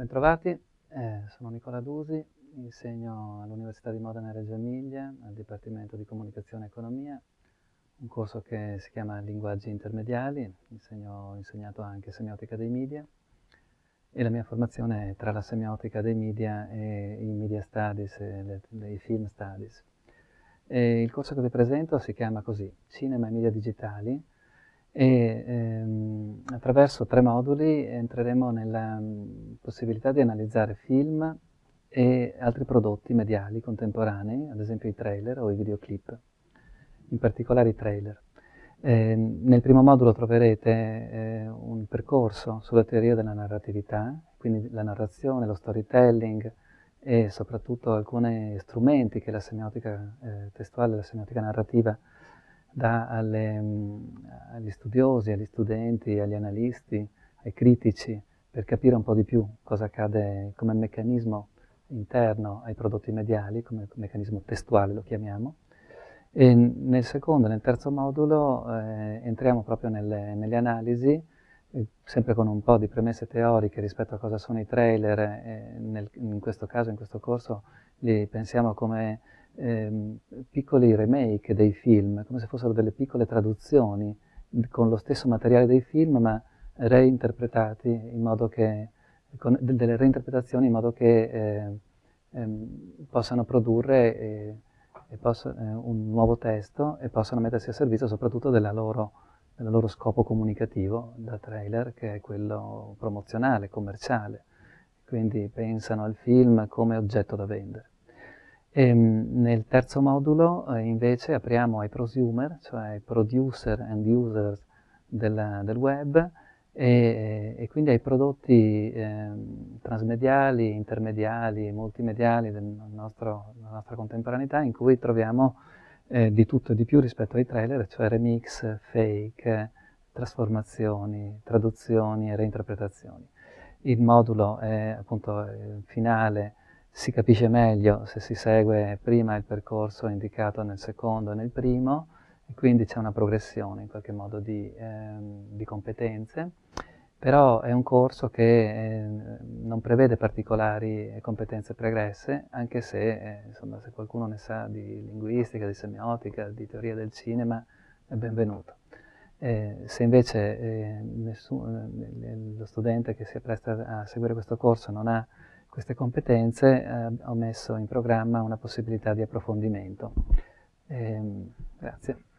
Bentrovati, eh, sono Nicola Dusi, insegno all'Università di Modena e Reggio Emilia, al Dipartimento di Comunicazione e Economia, un corso che si chiama Linguaggi Intermediali, insegno, ho insegnato anche semiotica dei media e la mia formazione è tra la semiotica dei media e i media studies e i film studies. E il corso che vi presento si chiama così, Cinema e Media Digitali, e ehm, attraverso tre moduli entreremo nella mm, possibilità di analizzare film e altri prodotti mediali contemporanei, ad esempio i trailer o i videoclip, in particolare i trailer. Eh, nel primo modulo troverete eh, un percorso sulla teoria della narratività, quindi la narrazione, lo storytelling e soprattutto alcuni strumenti che la semiotica eh, testuale, la semiotica narrativa dà alle, mm, agli studiosi, agli studenti, agli analisti, ai critici, per capire un po' di più cosa accade come meccanismo interno ai prodotti mediali, come meccanismo testuale lo chiamiamo. E nel secondo nel terzo modulo eh, entriamo proprio nelle, nelle analisi, eh, sempre con un po' di premesse teoriche rispetto a cosa sono i trailer, eh, nel, in questo caso, in questo corso, li pensiamo come ehm, piccoli remake dei film, come se fossero delle piccole traduzioni con lo stesso materiale dei film, ma reinterpretati in modo che, con delle reinterpretazioni in modo che eh, ehm, possano produrre eh, posso, eh, un nuovo testo e possano mettersi a servizio soprattutto loro, del loro scopo comunicativo da trailer, che è quello promozionale, commerciale. Quindi pensano al film come oggetto da vendere. E, ehm, nel terzo modulo eh, invece apriamo ai prosumer, cioè ai producer and users del, del web e, e, quindi ai prodotti eh, transmediali, intermediali, multimediali del nostro, della nostra contemporaneità in cui troviamo eh, di tutto e di più rispetto ai trailer, cioè remix, fake, trasformazioni, traduzioni e reinterpretazioni. Il modulo è appunto finale si capisce meglio se si segue prima il percorso indicato nel secondo e nel primo e quindi c'è una progressione in qualche modo di, ehm, di competenze, però è un corso che eh, non prevede particolari competenze pregresse, anche se, eh, insomma, se qualcuno ne sa di linguistica, di semiotica, di teoria del cinema, è benvenuto. Eh, se invece eh, nessun, eh, lo studente che si appresta a seguire questo corso non ha queste competenze eh, ho messo in programma una possibilità di approfondimento. Eh, grazie.